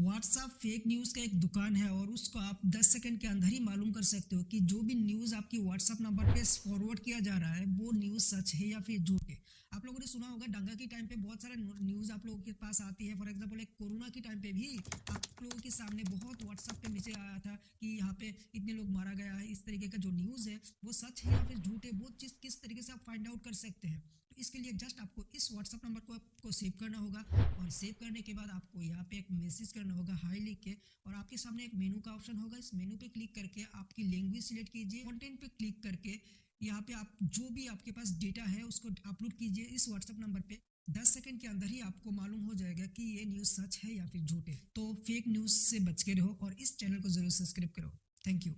WhatsApp fake news का एक दुकान है और उसको आप 10 सेकंड के अंदर ही मालूम कर सकते हो कि जो भी न्यूज़ आपकी व्हाट्सअप नंबर पे फॉरवर्ड किया जा रहा है, वो न्यूज़ सच है या फिर झूठ है। आप लोगों ने सुना होगा, डंगा के टाइम पे बहुत सारे न्यूज़ आप लोगों के पास आती है। फॉर एग्ज़ाम्पल एक कोरोना के टाइम पे भी आप लोगों के सामने बहुत व्हाट्सअप पे मैसेज आया था यहाँ इतने लोग मारा गया है, इस तरीके का जो न्यूज़ है, वो सच है या फिर झूठ है, वो चीज़ किस तरीके से आप फाइंड आउट कर सकते हैं? तो इसके लिए जस्ट आपको इस व्हाट्सअप नंबर को आपको सेव करना होगा और सेव करने के बाद आपको यहाँ पे एक मैसेज करना होगा हाई लिख के और आपके सामने एक मेनू का ऑप्शन होगा। इस मेनू पे क्लिक करके आपकी लैंग्वेज सिलेक्ट कीजिए। कंटेंट पे क्लिक करके यहाँ पे आप जो भी आपके पास डेटा है, उसको अपलोड कीजिए इस व्हाट्सएप नंबर पे। 10 सेकंड के अंदर ही आपको मालूम हो जाएगा कि ये न्यूज़ सच है या फिर झूठ है। तो फेक न्यूज़ से बच के रहो और इस चैनल को ज़रूर सब्सक्राइब करो। Thank you